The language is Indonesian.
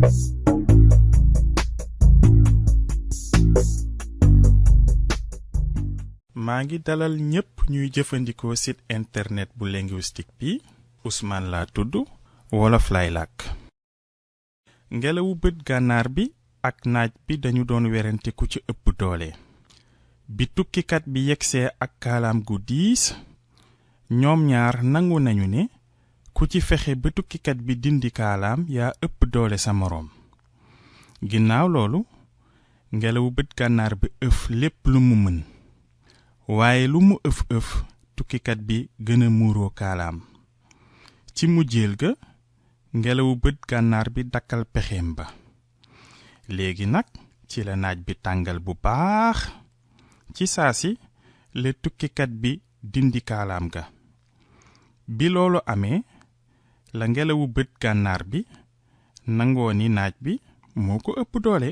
maa ngi dalal ñépp ñuy jëfandikoo site internet bu linguistique bi Ousmane laa tudd wolof lay làkk. Ngelawu bët gànnaar bi ak naaj bi dañu doon werante ku ci ëpp doole. Bi tukkikat bi yegsee ak kaalaam gu diis ñoom ñaar nangu nañu ne ku ci fexe ba tukkikat bi dindi kaalaam yaa ëpp doole sa moroom. Ginnaaw loolu ngelawu bët gànnaar bi ëf lépp lu mu mën. Waaye lu mu ëf ëf tukkikat bi gën a muuroo kaalaam. Ci mujjeel ga ngelawu bët gànnaar bi dakkal pexeem ba. Léegi nag ci la naaj bi tàngal bu baax. Ci saa si la tukkikat bi dindi kaalaam ga. Bi loolu amee la ngelawu bët gànnaar bi nangoo ni naaj bi moo ko ëpp doole